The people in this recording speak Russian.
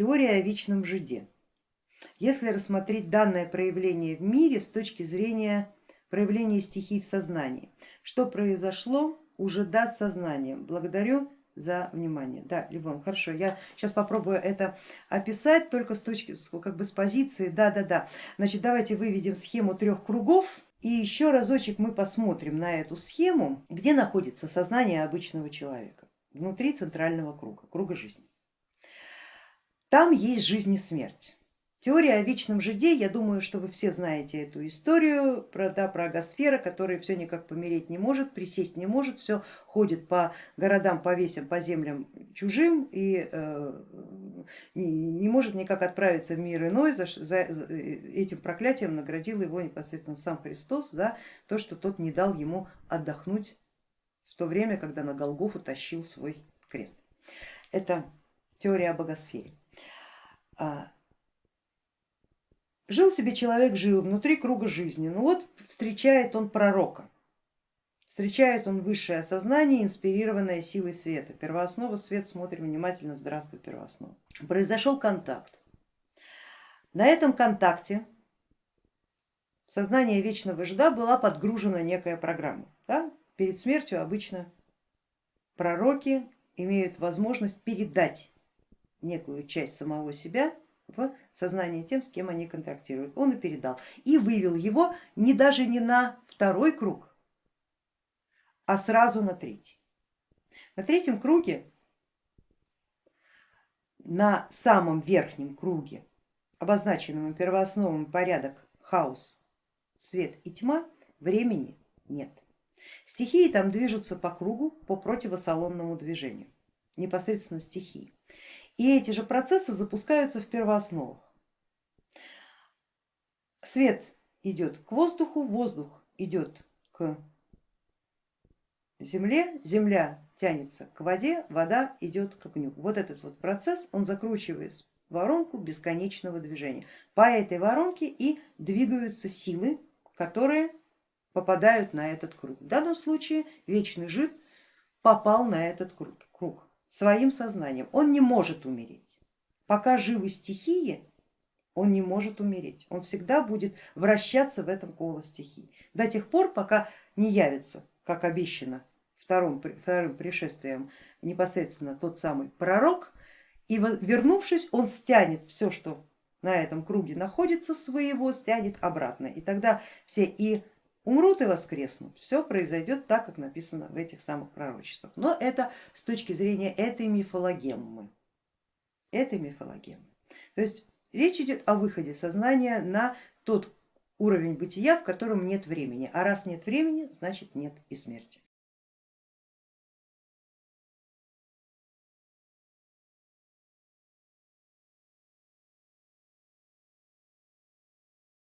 Теория о вечном жиде. Если рассмотреть данное проявление в мире с точки зрения проявления стихий в сознании, что произошло у жида с сознанием? Благодарю за внимание. Да, Ливон, хорошо, я сейчас попробую это описать только с точки, как бы с позиции, да-да-да. Значит, давайте выведем схему трех кругов и еще разочек мы посмотрим на эту схему, где находится сознание обычного человека, внутри центрального круга, круга жизни. Там есть жизнь и смерть. Теория о вечном жиде, я думаю, что вы все знаете эту историю про, да, про агосфера, который все никак помереть не может, присесть не может, все ходит по городам, по весям, по землям чужим и э, не, может никак отправиться в мир иной, за, за, за этим проклятием наградил его непосредственно сам Христос за то, что тот не дал ему отдохнуть в то время, когда на Голгофу тащил свой крест. Это теория о богосфере. А, Жил себе человек, жил внутри круга жизни, ну вот встречает он пророка, встречает он высшее осознание, инспирированное силой света. Первооснова, свет, смотрим внимательно, здравствуй, первооснова. Произошел контакт. На этом контакте в сознание вечного жда была подгружена некая программа. Да? Перед смертью обычно пророки имеют возможность передать некую часть самого себя в сознание тем, с кем они контактируют. Он и передал. И вывел его не даже не на второй круг, а сразу на третий. На третьем круге, на самом верхнем круге, обозначенном первоосновом порядок, хаос, свет и тьма, времени нет. Стихии там движутся по кругу по противосалонному движению, непосредственно стихии. И эти же процессы запускаются в первоосновах. Свет идет к воздуху, воздух идет к земле, земля тянется к воде, вода идет к огню. Вот этот вот процесс, он закручивает воронку бесконечного движения. По этой воронке и двигаются силы, которые попадают на этот круг. В данном случае вечный жид попал на этот круг своим сознанием. Он не может умереть. Пока живы стихии, он не может умереть. Он всегда будет вращаться в этом коло стихий. До тех пор, пока не явится, как обещано вторым, вторым пришествием, непосредственно тот самый пророк, и вернувшись, он стянет все, что на этом круге находится своего, стянет обратно. И тогда все и умрут и воскреснут. Все произойдет так, как написано в этих самых пророчествах. Но это с точки зрения этой мифологеммы. Этой мифологеммы. То есть речь идет о выходе сознания на тот уровень бытия, в котором нет времени. А раз нет времени, значит нет и смерти.